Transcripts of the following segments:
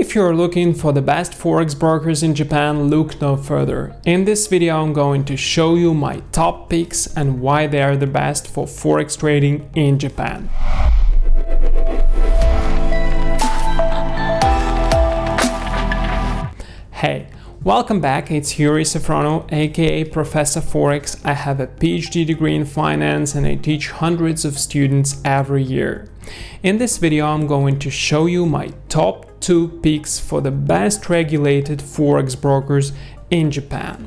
If you're looking for the best forex brokers in Japan, look no further. In this video I'm going to show you my top picks and why they are the best for forex trading in Japan. Hey, welcome back, it's Yuri Safrono, aka Professor Forex. I have a PhD degree in finance and I teach hundreds of students every year. In this video I'm going to show you my top two picks for the best regulated forex brokers in Japan.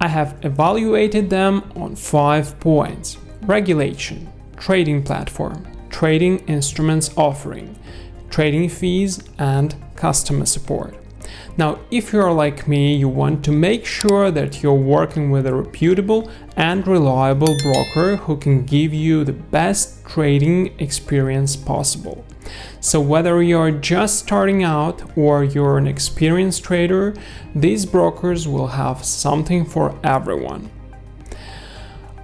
I have evaluated them on five points. Regulation, trading platform, trading instruments offering, trading fees and customer support. Now, if you're like me, you want to make sure that you're working with a reputable and reliable broker who can give you the best trading experience possible. So whether you're just starting out or you're an experienced trader, these brokers will have something for everyone.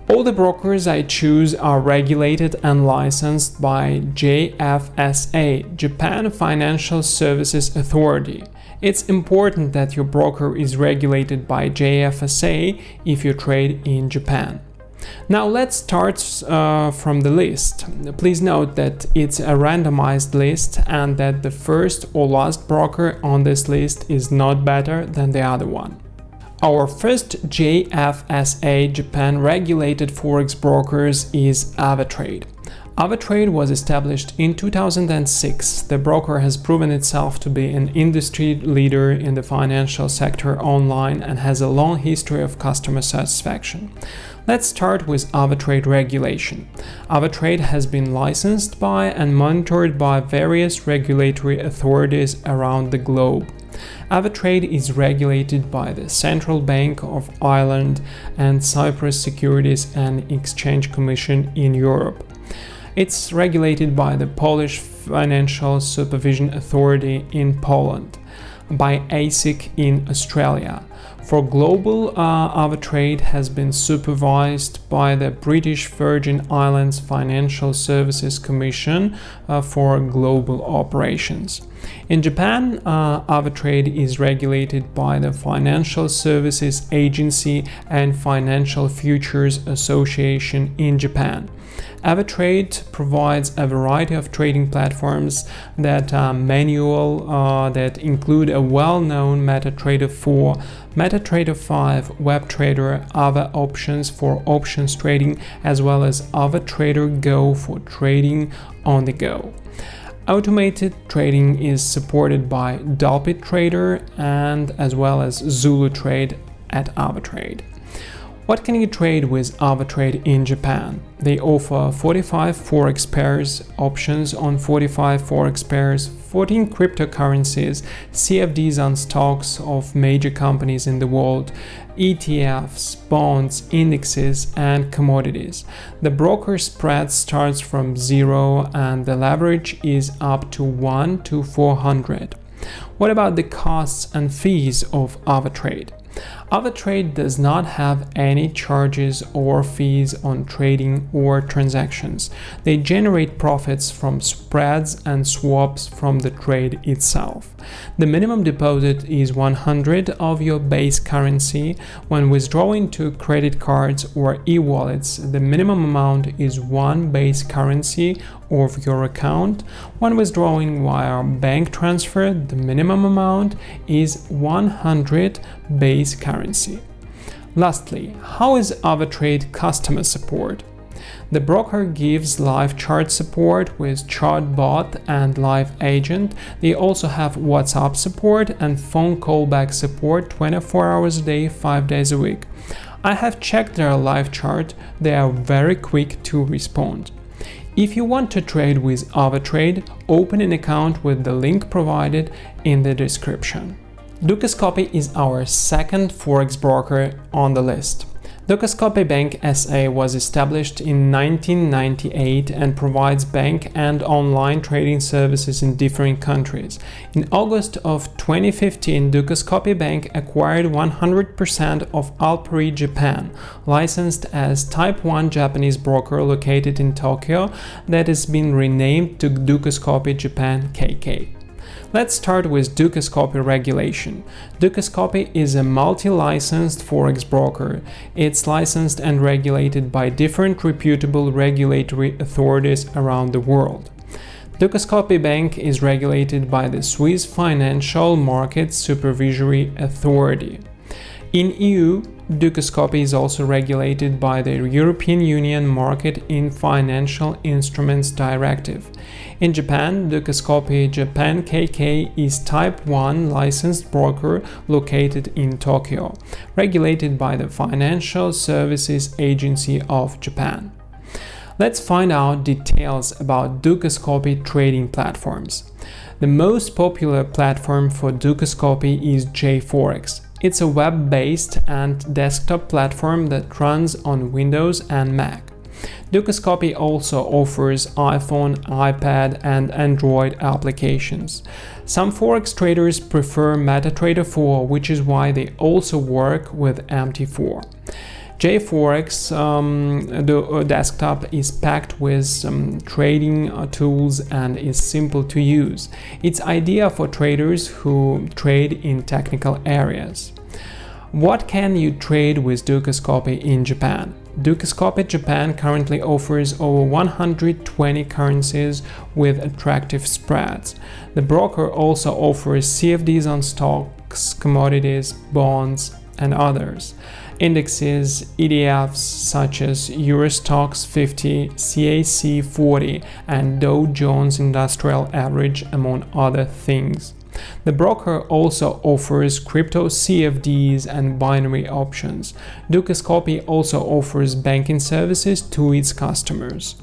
All the brokers I choose are regulated and licensed by JFSA, Japan Financial Services Authority. It's important that your broker is regulated by JFSA if you trade in Japan. Now let's start uh, from the list. Please note that it's a randomized list and that the first or last broker on this list is not better than the other one. Our first JFSA Japan regulated forex brokers is Avatrade. Avatrade was established in 2006. The broker has proven itself to be an industry leader in the financial sector online and has a long history of customer satisfaction. Let's start with Avatrade regulation. Avatrade has been licensed by and monitored by various regulatory authorities around the globe. Avatrade is regulated by the Central Bank of Ireland and Cyprus Securities and Exchange Commission in Europe. It's regulated by the Polish Financial Supervision Authority in Poland, by ASIC in Australia, for global uh, trade has been supervised by the British Virgin Islands Financial Services Commission uh, for global operations. In Japan, uh, trade is regulated by the Financial Services Agency and Financial Futures Association in Japan. Avatrade provides a variety of trading platforms that are manual uh, that include a well-known MetaTrader 4, MetaTrader 5, WebTrader, other options for options trading, as well as AvaTrader Go for trading on the go. Automated trading is supported by DupliTrade and as well as Zulu Trade at Avatrade. What can you trade with AvaTrade in Japan? They offer 45 forex pairs, options on 45 forex pairs, 14 cryptocurrencies, CFDs on stocks of major companies in the world, ETFs, bonds, indexes, and commodities. The broker spread starts from zero and the leverage is up to 1 to 400. What about the costs and fees of AvaTrade? AvaTrade does not have any charges or fees on trading or transactions. They generate profits from spreads and swaps from the trade itself. The minimum deposit is 100 of your base currency. When withdrawing to credit cards or e-wallets, the minimum amount is one base currency of your account. When withdrawing via bank transfer, the minimum amount is 100 base currency. Lastly, how is AvaTrade customer support? The broker gives live chart support with ChartBot and Live Agent. They also have WhatsApp support and phone callback support 24 hours a day, 5 days a week. I have checked their live chart, they are very quick to respond. If you want to trade with AvaTrade, open an account with the link provided in the description. Dukascopy is our second forex broker on the list. Dukascopy Bank SA was established in 1998 and provides bank and online trading services in different countries. In August of 2015, Dukascopy Bank acquired 100% of Alpari Japan, licensed as Type 1 Japanese broker located in Tokyo that has been renamed to Dukascopy Japan KK. Let's start with Dukascopy regulation. Dukascopy is a multi-licensed forex broker. It's licensed and regulated by different reputable regulatory authorities around the world. Dukascopy Bank is regulated by the Swiss Financial Markets Supervisory Authority. In EU, Dukascopy is also regulated by the European Union Market in Financial Instruments Directive. In Japan, Dukascopy Japan KK is Type 1 licensed broker located in Tokyo, regulated by the Financial Services Agency of Japan. Let's find out details about Dukascopy trading platforms. The most popular platform for Dukascopy is JForex. It's a web-based and desktop platform that runs on Windows and Mac. Dukascopy also offers iPhone, iPad and Android applications. Some Forex traders prefer MetaTrader 4, which is why they also work with MT4. JForex um, the uh, desktop is packed with um, trading uh, tools and is simple to use. It's ideal for traders who trade in technical areas. What can you trade with Dukascopy in Japan? Dukascopy Japan currently offers over 120 currencies with attractive spreads. The broker also offers CFDs on stocks, commodities, bonds, and others indexes, ETFs such as Eurostoxx 50, CAC 40 and Dow Jones Industrial Average among other things. The broker also offers crypto CFDs and binary options. Dukascopy also offers banking services to its customers.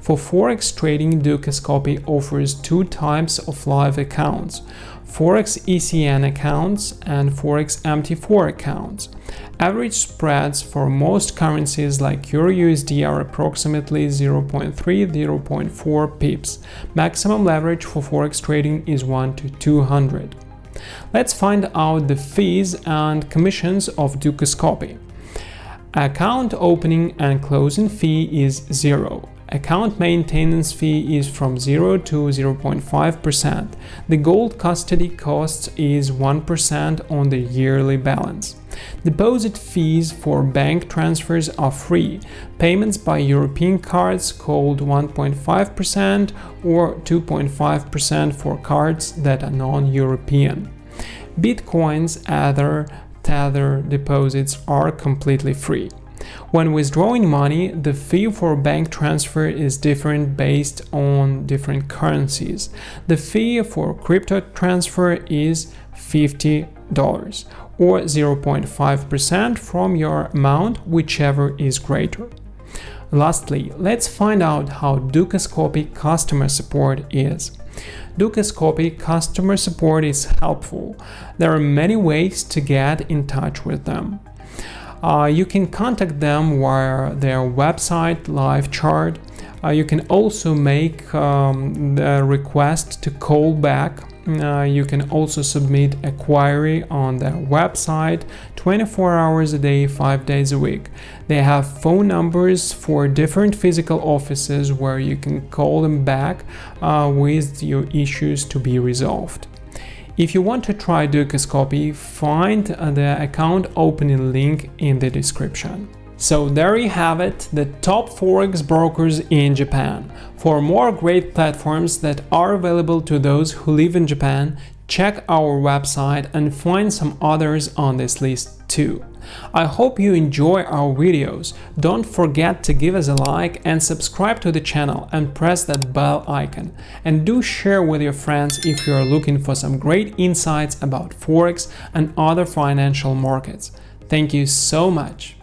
For forex trading, Dukascopy offers two types of live accounts. Forex ECN accounts and Forex MT4 accounts. Average spreads for most currencies like Euro USD are approximately 0.3-0.4 pips. Maximum leverage for Forex trading is 1 to 200. Let's find out the fees and commissions of Dukascopy. Account opening and closing fee is zero. Account maintenance fee is from 0 to 0.5%. The gold custody cost is 1% on the yearly balance. Deposit fees for bank transfers are free. Payments by European cards called 1.5% or 2.5% for cards that are non-European. Bitcoins, other Tether deposits are completely free. When withdrawing money, the fee for bank transfer is different based on different currencies. The fee for crypto transfer is $50 or 0.5% from your amount, whichever is greater. Lastly, let's find out how Dukascopy customer support is. Dukascopy customer support is helpful. There are many ways to get in touch with them. Uh, you can contact them via their website live chat. Uh, you can also make um, the request to call back. Uh, you can also submit a query on their website 24 hours a day, 5 days a week. They have phone numbers for different physical offices where you can call them back uh, with your issues to be resolved. If you want to try Dukascopy, find the account opening link in the description. So there you have it, the top forex brokers in Japan. For more great platforms that are available to those who live in Japan, check our website and find some others on this list too. I hope you enjoy our videos. Don't forget to give us a like and subscribe to the channel and press that bell icon. And do share with your friends if you are looking for some great insights about Forex and other financial markets. Thank you so much.